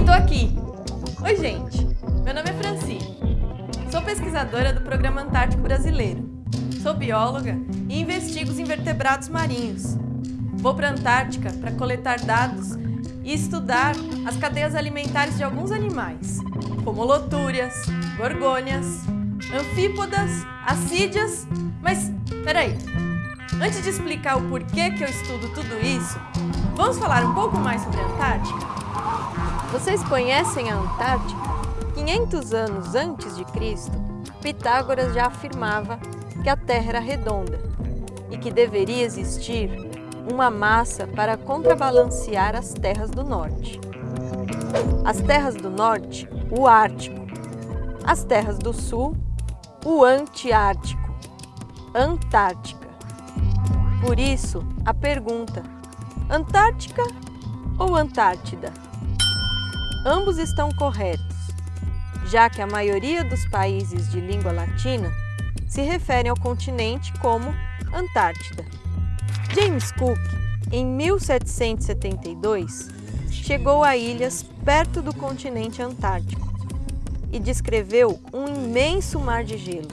E tô aqui! Oi, gente! Meu nome é Franci. Sou pesquisadora do Programa Antártico Brasileiro. Sou bióloga e investigo os invertebrados marinhos. Vou para a Antártica para coletar dados e estudar as cadeias alimentares de alguns animais, como lotúrias, gorgônias, anfípodas, assídias... Mas, peraí, antes de explicar o porquê que eu estudo tudo isso, vamos falar um pouco mais sobre a Antártica? Vocês conhecem a Antártica? 500 anos antes de Cristo, Pitágoras já afirmava que a Terra era redonda e que deveria existir uma massa para contrabalancear as terras do norte. As terras do norte, o Ártico. As terras do sul, o Antiártico, Antártica. Por isso, a pergunta, Antártica ou Antártida? Ambos estão corretos, já que a maioria dos países de língua latina se referem ao continente como Antártida. James Cook, em 1772, chegou a ilhas perto do continente antártico e descreveu um imenso mar de gelo.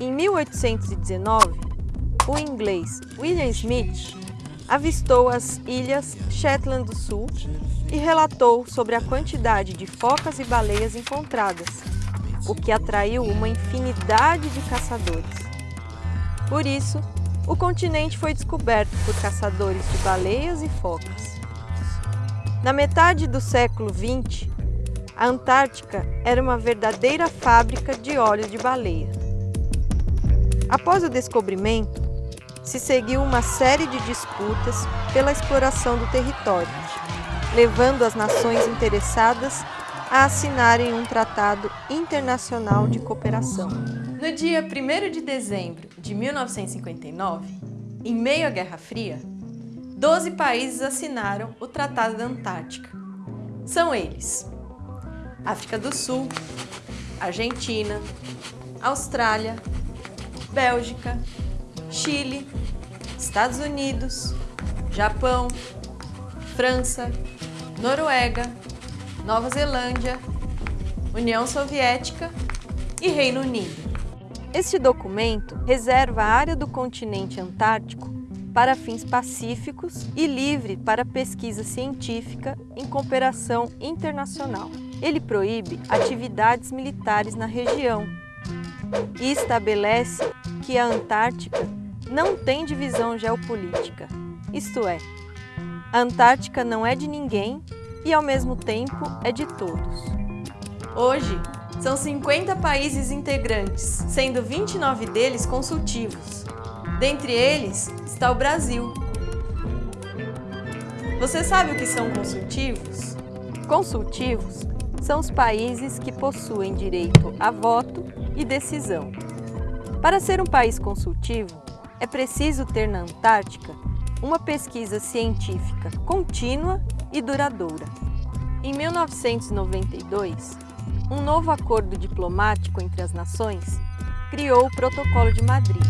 Em 1819, o inglês William Smith avistou as ilhas Shetland do Sul e relatou sobre a quantidade de focas e baleias encontradas, o que atraiu uma infinidade de caçadores. Por isso, o continente foi descoberto por caçadores de baleias e focas. Na metade do século XX, a Antártica era uma verdadeira fábrica de óleo de baleia. Após o descobrimento, se seguiu uma série de disputas pela exploração do território, levando as nações interessadas a assinarem um tratado internacional de cooperação. No dia 1 de dezembro de 1959, em meio à Guerra Fria, 12 países assinaram o Tratado da Antártica. São eles África do Sul, Argentina, Austrália, Bélgica, Chile, Estados Unidos, Japão, França, Noruega, Nova Zelândia, União Soviética e Reino Unido. Este documento reserva a área do continente antártico para fins pacíficos e livre para pesquisa científica em cooperação internacional. Ele proíbe atividades militares na região e estabelece que a Antártica não tem divisão geopolítica, isto é, a Antártica não é de ninguém e, ao mesmo tempo, é de todos. Hoje, são 50 países integrantes, sendo 29 deles consultivos. Dentre eles está o Brasil. Você sabe o que são consultivos? Consultivos são os países que possuem direito a voto e decisão. Para ser um país consultivo, é preciso ter na Antártica uma pesquisa científica contínua e duradoura. Em 1992, um novo acordo diplomático entre as nações criou o Protocolo de Madrid,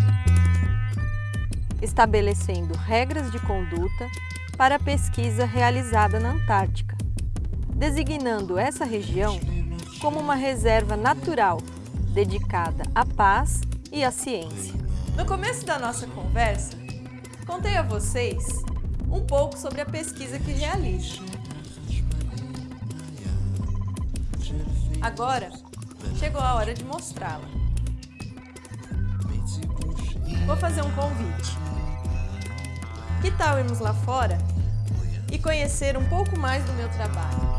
estabelecendo regras de conduta para a pesquisa realizada na Antártica, designando essa região como uma reserva natural dedicada à paz e à ciência. No começo da nossa conversa, contei a vocês um pouco sobre a pesquisa que realizo. Agora, chegou a hora de mostrá-la. Vou fazer um convite. Que tal irmos lá fora e conhecer um pouco mais do meu trabalho?